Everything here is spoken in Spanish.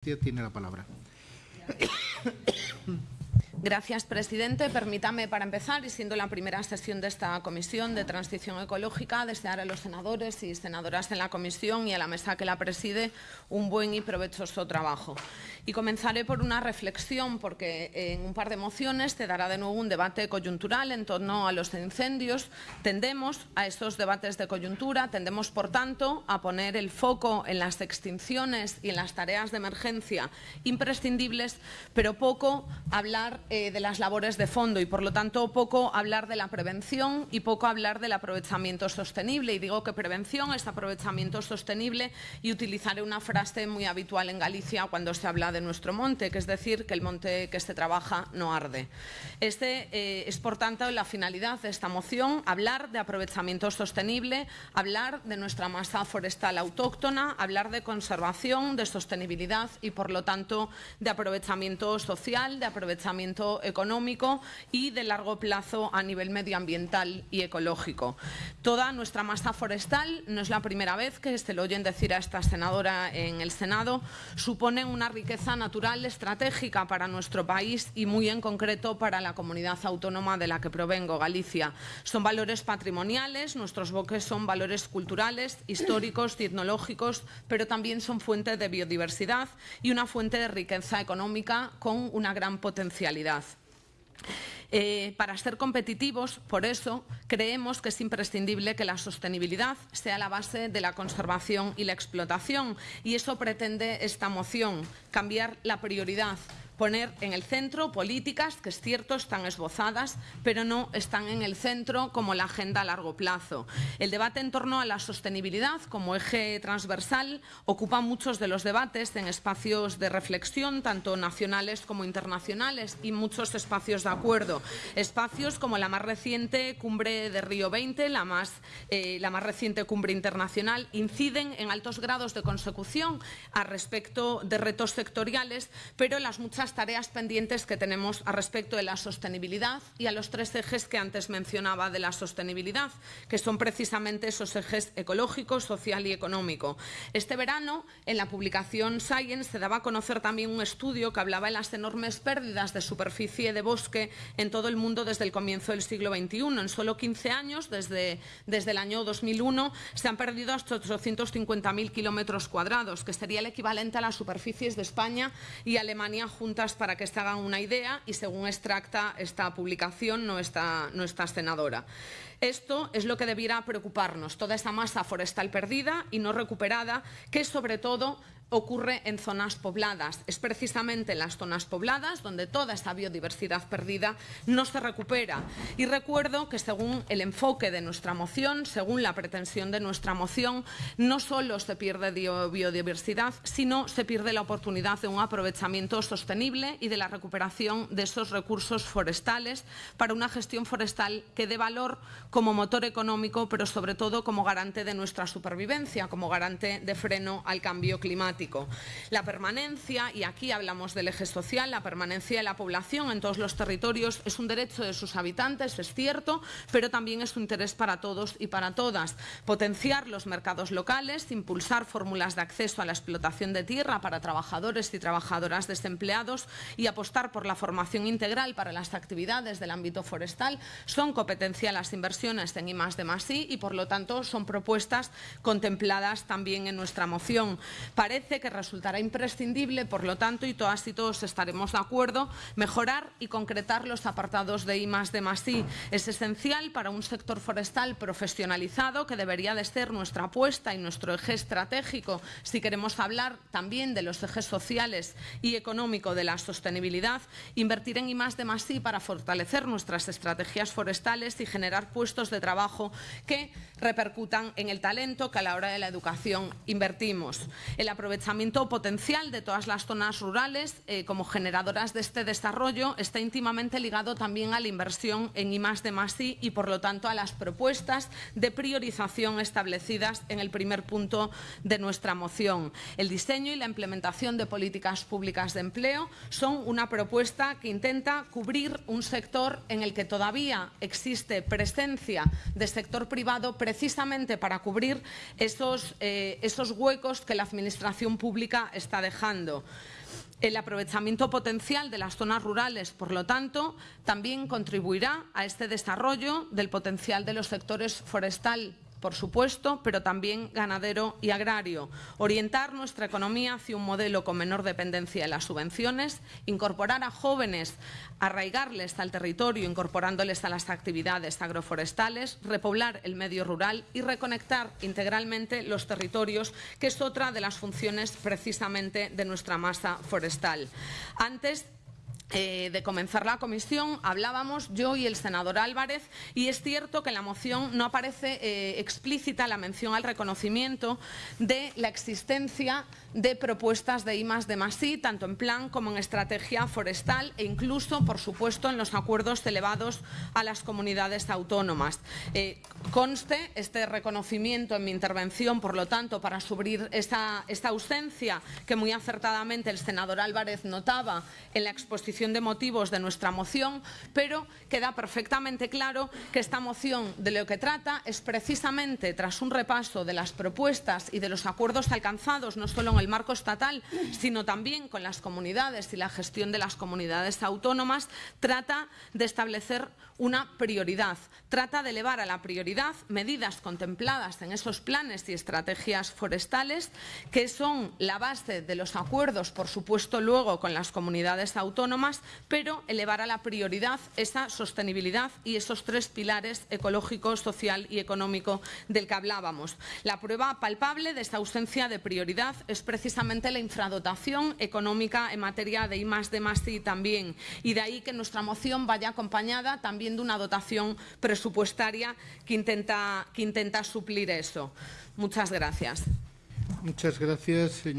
tiene la palabra. Gracias, presidente. Permítame, para empezar, y siendo la primera sesión de esta comisión de transición ecológica, desear a los senadores y senadoras en la comisión y a la mesa que la preside un buen y provechoso trabajo. Y comenzaré por una reflexión, porque en un par de mociones te dará de nuevo un debate coyuntural en torno a los incendios. Tendemos a estos debates de coyuntura, tendemos, por tanto, a poner el foco en las extinciones y en las tareas de emergencia imprescindibles, pero poco hablar eh, de las labores de fondo y, por lo tanto, poco hablar de la prevención y poco hablar del aprovechamiento sostenible. Y digo que prevención es aprovechamiento sostenible y utilizaré una frase muy habitual en Galicia cuando se habla de nuestro monte, que es decir, que el monte que se trabaja no arde. Este eh, es, por tanto, la finalidad de esta moción, hablar de aprovechamiento sostenible, hablar de nuestra masa forestal autóctona, hablar de conservación, de sostenibilidad y, por lo tanto, de aprovechamiento social, de aprovechamiento económico y de largo plazo a nivel medioambiental y ecológico. Toda nuestra masa forestal, no es la primera vez que se lo oyen decir a esta senadora en el Senado, supone una riqueza natural estratégica para nuestro país y muy en concreto para la comunidad autónoma de la que provengo, Galicia. Son valores patrimoniales, nuestros bosques son valores culturales, históricos, tecnológicos, pero también son fuente de biodiversidad y una fuente de riqueza económica con una gran potencialidad. Eh, para ser competitivos, por eso, creemos que es imprescindible que la sostenibilidad sea la base de la conservación y la explotación. Y eso pretende esta moción, cambiar la prioridad poner en el centro políticas que es cierto están esbozadas, pero no están en el centro como la agenda a largo plazo. El debate en torno a la sostenibilidad como eje transversal ocupa muchos de los debates en espacios de reflexión, tanto nacionales como internacionales, y muchos espacios de acuerdo. Espacios como la más reciente cumbre de Río 20, la más, eh, la más reciente cumbre internacional, inciden en altos grados de consecución a respecto de retos sectoriales, pero las muchas tareas pendientes que tenemos a respecto de la sostenibilidad y a los tres ejes que antes mencionaba de la sostenibilidad, que son precisamente esos ejes ecológico, social y económico. Este verano, en la publicación Science, se daba a conocer también un estudio que hablaba de las enormes pérdidas de superficie de bosque en todo el mundo desde el comienzo del siglo XXI. En solo 15 años, desde, desde el año 2001, se han perdido hasta 850.000 kilómetros cuadrados, que sería el equivalente a las superficies de España y Alemania juntas para que se hagan una idea y según extracta esta publicación no está, no está senadora. Esto es lo que debiera preocuparnos, toda esa masa forestal perdida y no recuperada, que sobre todo ocurre en zonas pobladas. Es precisamente en las zonas pobladas donde toda esta biodiversidad perdida no se recupera. Y recuerdo que según el enfoque de nuestra moción, según la pretensión de nuestra moción, no solo se pierde biodiversidad, sino se pierde la oportunidad de un aprovechamiento sostenible y de la recuperación de esos recursos forestales para una gestión forestal que dé valor como motor económico, pero sobre todo como garante de nuestra supervivencia, como garante de freno al cambio climático. La permanencia, y aquí hablamos del eje social, la permanencia de la población en todos los territorios es un derecho de sus habitantes, es cierto, pero también es un interés para todos y para todas. Potenciar los mercados locales, impulsar fórmulas de acceso a la explotación de tierra para trabajadores y trabajadoras desempleados y apostar por la formación integral para las actividades del ámbito forestal son competencia las inversiones en I de I y por lo tanto son propuestas contempladas también en nuestra moción. Parece que resultará imprescindible, por lo tanto, y todas y todos estaremos de acuerdo, mejorar y concretar los apartados de I de más I. Es esencial para un sector forestal profesionalizado que debería de ser nuestra apuesta y nuestro eje estratégico si queremos hablar también de los ejes sociales y económico de la sostenibilidad, invertir en I de más I para fortalecer nuestras estrategias forestales y generar puestos de trabajo que repercutan en el talento que a la hora de la educación invertimos. El aprovechamiento potencial de todas las zonas rurales eh, como generadoras de este desarrollo está íntimamente ligado también a la inversión en I de más I y por lo tanto a las propuestas de priorización establecidas en el primer punto de nuestra moción. El diseño y la implementación de políticas públicas de empleo son una propuesta que intenta cubrir un sector en el que todavía existe presencia de sector privado precisamente para cubrir esos, eh, esos huecos que la Administración pública está dejando. El aprovechamiento potencial de las zonas rurales, por lo tanto, también contribuirá a este desarrollo del potencial de los sectores forestal por supuesto, pero también ganadero y agrario. Orientar nuestra economía hacia un modelo con menor dependencia de las subvenciones, incorporar a jóvenes, arraigarles al territorio, incorporándoles a las actividades agroforestales, repoblar el medio rural y reconectar integralmente los territorios, que es otra de las funciones precisamente de nuestra masa forestal. Antes eh, de comenzar la comisión hablábamos yo y el senador Álvarez y es cierto que en la moción no aparece eh, explícita la mención al reconocimiento de la existencia de propuestas de I de tanto en plan como en estrategia forestal e incluso, por supuesto, en los acuerdos elevados a las comunidades autónomas. Eh, conste este reconocimiento en mi intervención, por lo tanto, para subir esta, esta ausencia que muy acertadamente el senador Álvarez notaba en la exposición de motivos de nuestra moción, pero queda perfectamente claro que esta moción de lo que trata es precisamente, tras un repaso de las propuestas y de los acuerdos alcanzados, no solo en el marco estatal, sino también con las comunidades y la gestión de las comunidades autónomas, trata de establecer una prioridad, trata de elevar a la prioridad medidas contempladas en esos planes y estrategias forestales que son la base de los acuerdos, por supuesto, luego con las comunidades autónomas, pero elevar a la prioridad esa sostenibilidad y esos tres pilares ecológico, social y económico del que hablábamos. La prueba palpable de esta ausencia de prioridad es precisamente la infradotación económica en materia de I más I también, y de ahí que nuestra moción vaya acompañada también de una dotación presupuestaria que intenta, que intenta suplir eso. Muchas gracias. Muchas gracias, señor.